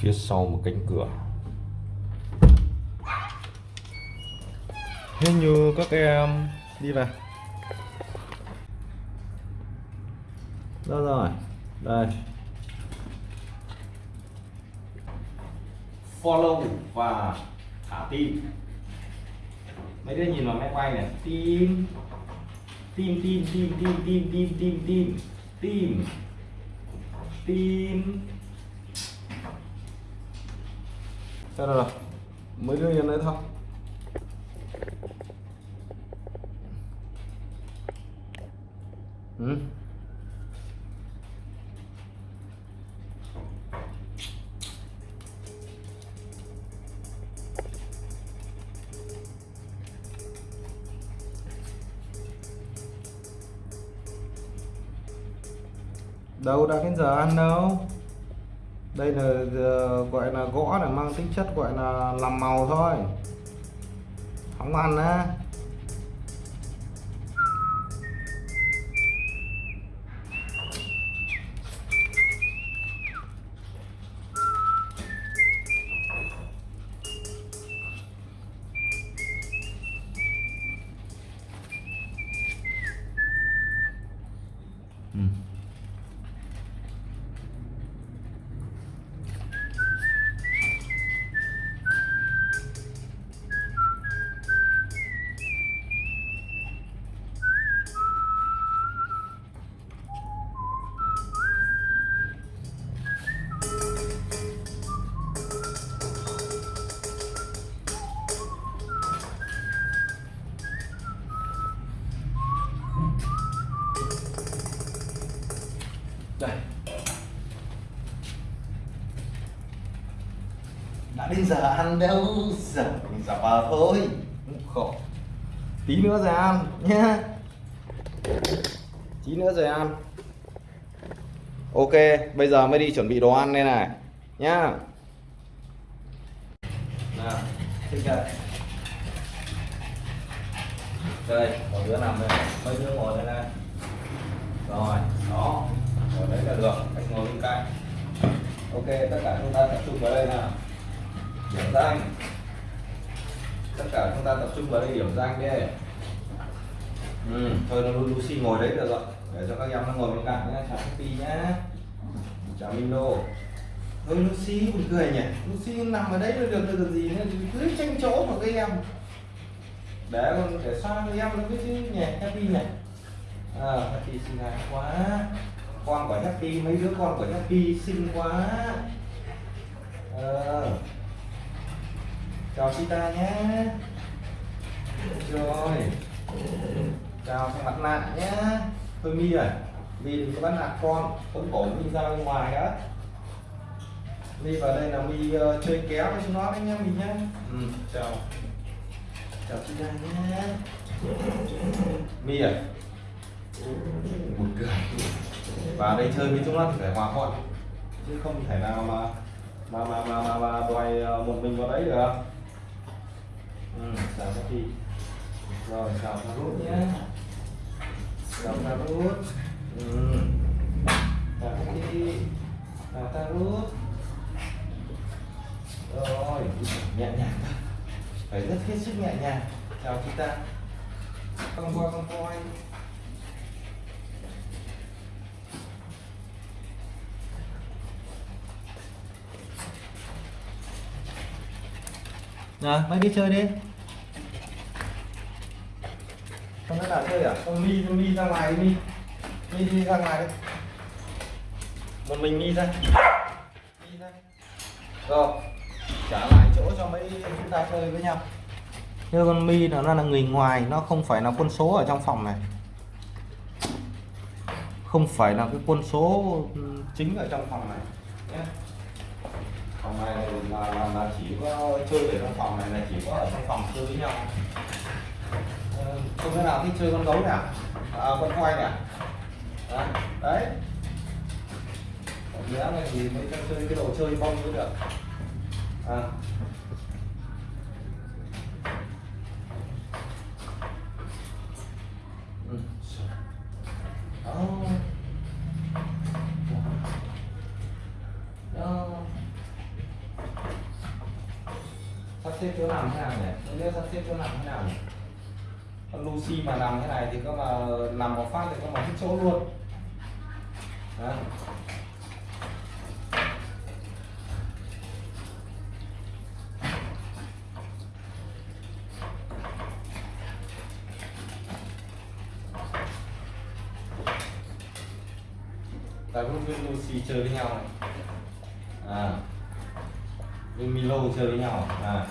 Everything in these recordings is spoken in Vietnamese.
phía sau một cánh cửa thế như các em đi về đó rồi đây follow và thả tim mấy đứa nhìn vào máy quay này tim tim tim tim tim tim tim tim tim tim tim sao rồi mấy đứa yên đấy thôi. Ừ. đâu đã đến giờ ăn đâu? Đây là ờ, gọi là gõ để mang tính chất gọi là làm màu thôi. Không ăn á. Giờ ăn đâu giờ giờ vào thôi. Khổ. Tí nữa rồi ăn, nhá. Tí nữa rồi ăn. Ok, bây giờ mới đi chuẩn bị đồ ăn đây này, nhá. Nào thích đây đây một đứa nằm đây mấy đứa ngồi đây này. Rồi, đó. Ngồi đấy là được, anh ngồi bên cạnh. Ok, tất cả chúng ta tập trung vào đây nào điểm danh. Tất cả chúng ta tập trung vào đây điểm danh đi. Ừ, thôi nó Lucy ngồi đấy được rồi. Để cho các em nó ngồi bên cạnh nhé chào Happy nhá. Chào mino thôi Lucy buồn cười nhỉ? Lucy nằm ở đấy là được được gì nữa? Cứ tranh chỗ mà các em. Để con để sang em nó biết chứ nhỉ Happy nhỉ? À, Happy xinh đẹp quá. Con của Happy mấy đứa con của Happy xinh quá. Ờ chào Sita nhé. Rồi. Chào thằng mặt nạ nhé. Tôi mi rồi mi đừng có bắt nạt con cũng cổ mi ra bên ngoài đó mi vào đây là mi uh, chơi kéo với chúng nó đấy nhá mi nhé. Ừ, chào. Chào Sita nhé. Mi à. Buồn cười. Vào đây chơi với chúng nó thì phải hòa thuận. Chứ không thể nào mà mà mà mà mà, mà đòi ờ, một mình vào đấy được ừ, xào cá rồi xào cà rút. Nhé xào cà rút. Ừ. xào cá chi xào cà rốt rồi nhẹ nhàng thôi phải rất hết sức nhẹ nhàng. Chào chị ta. Con voi con voi Rồi, mấy đi chơi đi. Có nào chơi à? Không mi, mi ra ngoài đi. Mi Mi đi ra ngoài đi. Một mình mi ra. Mi ra. Rồi Trả lại chỗ cho mấy chúng ta chơi với nhau. Như con mi nó là người ngoài Nó không phải là quân số ở trong phòng này. Không phải là cái quân số chính ở trong phòng này. Nhé phòng này là, là, là chỉ có chơi ở trong phòng này là chỉ có ở trong phòng chơi với nhau ờ, không thể nào thích chơi con gấu nè à? à, con quay nè à? đấy, đấy. nghĩa là gì mới cho chơi cái đồ chơi bông mới được à. Ừ. Đó. Đó làm thế nào nhỉ? Không biết sắp xếp chỗ làm thế nào nhỉ? Con Lucy mà làm thế này thì có mà làm một phát thì có mà hết chỗ luôn. Đó. Tại cũng với Lucy chơi với nhau này. À. Với Milo chơi với nhau. À.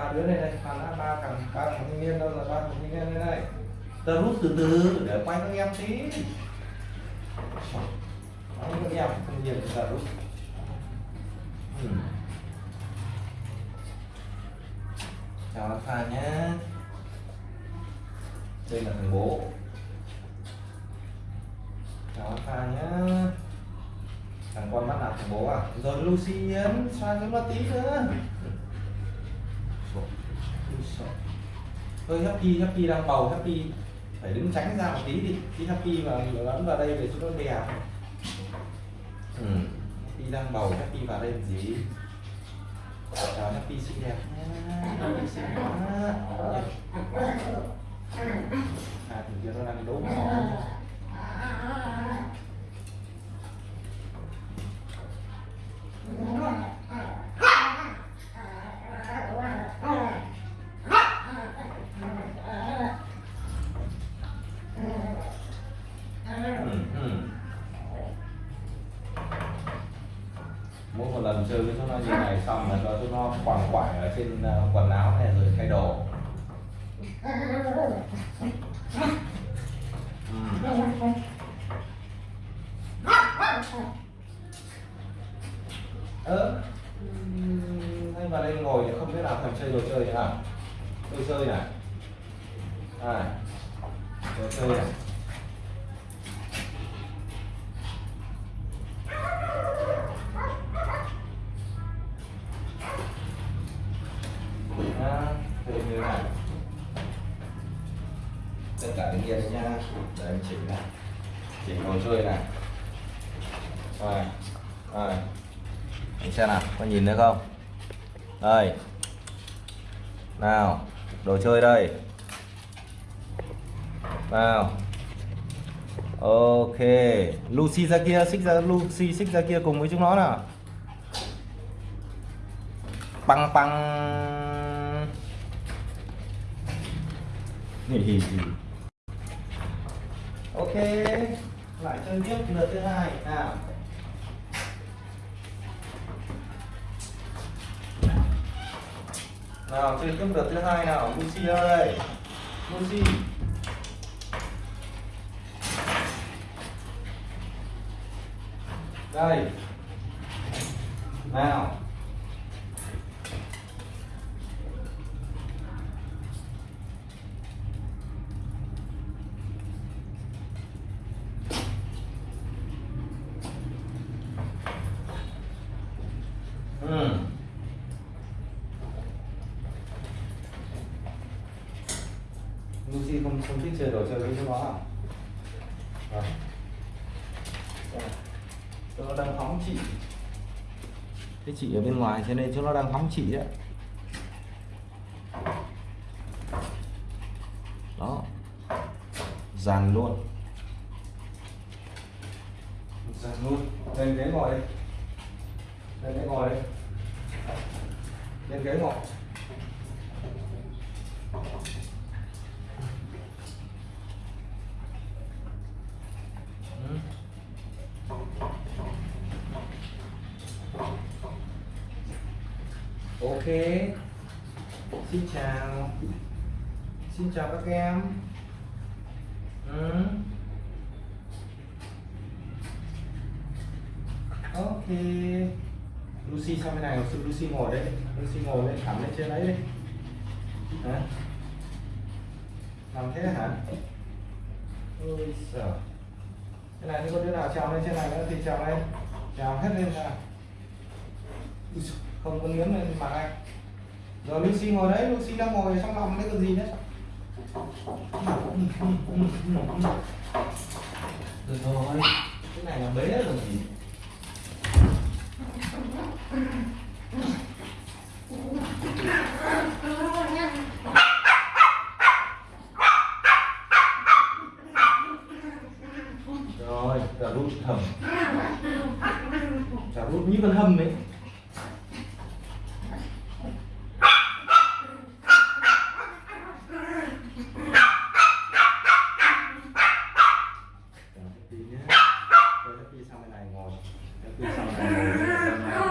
ba đứa này đây thằng đã ba thằng ba thằng thanh niên đâu là ba thằng thanh niên đây. Này tớ rút từ từ để quay các em tí. Đấy, các em không nhìn thì ta rút. Ừ. chào alpha nhé. Đây là thằng bố. Chào alpha nhé. Thằng con bắt nạt thằng bố à? Rồi Lucy nhấn xoa cho nó tí nữa Thôi Happy, Happy đang bầu, Happy phải đứng tránh ra một tí đi. Khi Happy mà lẫn vào đây để cho nó đè ừ. Happy đang bầu, Happy vào đây làm gì Chào Happy xinh đẹp Happy xinh quá. À thì kia nó đang đấu mỏ Ừ, ừ. mỗi một lần chơi với chúng nó như này xong là cho chúng nó quằn quại ở trên ờ, quần áo này rồi thay đồ ừ. ơ ừm, hay vào đây ngồi thì không biết nào thằng chơi đồ chơi thế nào đồ chơi này như thế này. Tất cả những yên nha để em chỉnh này chỉnh đồ chơi này. Rồi rồi. Mình xem nào, có nhìn thấy không? Đây. Nào, đồ chơi đây. Nào. Ok. Lucy ra kia, xích ra, Lucy xích ra kia cùng với chúng nó nào. Băng băng. Ok, lại chơi tiếp lượt thứ hai, nào. Nào, chơi tiếp lượt thứ hai nào, Lucy ơi. Đây Lucy. Đây. Nào. Ừ. Lucy không không thích chơi đồ chơi với nó à? Chúng nó đang phóng chị. Thế chị ở bên ngoài cho nên chúng nó đang phóng chị đấy. Đó. Dàn luôn. Dàn luôn. Lên ghế ngồi đi. Lên ghế ngồi đi lên ghế ngồi Ừ. Ok Xin chào Xin chào các em ừ. Ok Lucy sang bên này Lucy ngồi đây Lucy ngồi lên cắm lên trên đấy đi. Hả? Làm thế hả? Ôi sợ cái này thì có đứa nào trèo lên trên này nữa thì trèo lên. Trèo hết lên ra. Không có nghiến lên mặt anh. Rồi Lucy ngồi đấy Lucy đang ngồi trong lòng đấy còn gì nữa. Rồi. Cái này là bế rồi gì rồi cả rút thầm cả rút như con hâm ấy Chờ tí nhé. Thôi Happy sang bên này ngồi. Happy sang bên này ngồi.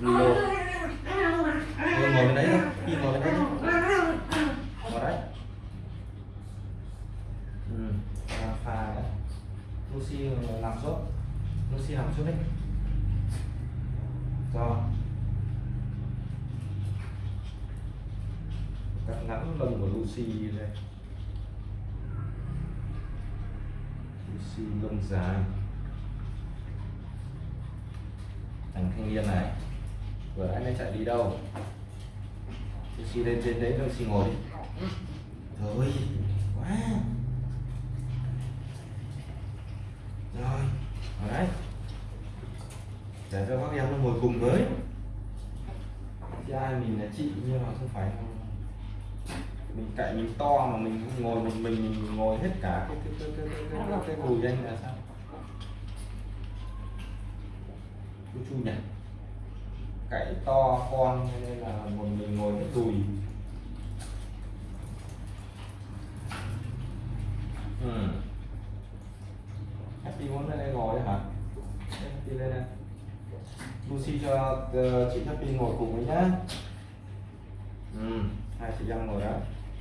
Milo. Thôi ngồi bên đấy thôi. Happy ngồi bên đấy thôi. Ngồi đấy. Ừ. Pha pha đấy. Lucy ờ, làm suốt, Lucy làm suốt đấy. Rồi. Cắt ngắn lông của Lucy đây. Lucy lông dài thằng thanh niên này vừa anh ấy chạy đi đâu Lucy lên trên đấy Lucy ngồi đi rồi quá rồi ở đấy. Để cho các em nó ngồi cùng với. Chứ ai mình là chị nhưng mà không phải mình cậy mình to mà mình không ngồi một mình mình ngồi hết cả cái cái cái cái cái, cái, cái đùi anh là sao? Chú chu nhỉ? Cậy to con cái nên là một mình ngồi hết đùi ừ. Happy muốn lên đây ngồi đấy hả Happy lên đây Lucy cho uh, Ờ, chị Happy ngồi cùng với nhá. Ừ. hai chị đang ngồi đó.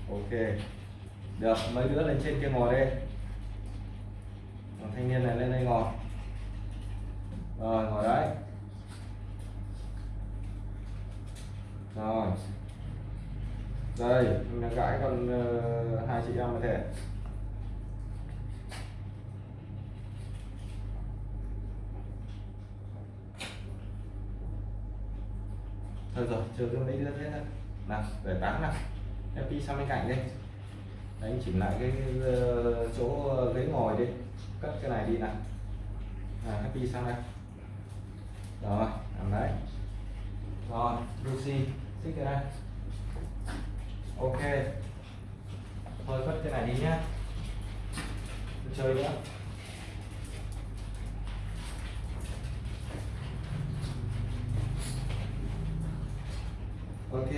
Ok. Được mấy đứa lên trên kia ngồi đây Còn thanh niên này lên đây ngồi. Rồi ngồi đấy. Rồi. Đây mình đã gãi con uh, hai chị em có thể thôi rồi chờ cho mấy đứa thế nào để bán nào. Happy sang bên cạnh đi. Đấy chỉnh lại cái ờ, chỗ ghế ngồi đi. Cất cái này đi nào. À, happy sang đây. Rồi làm đấy. Rồi Lucy xích cái này, ok. Thôi cất cái này đi nhá. Chơi nữa ok.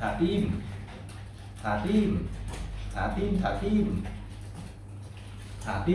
Thả tim. Thả tim. Thả tim thả tim. thả tim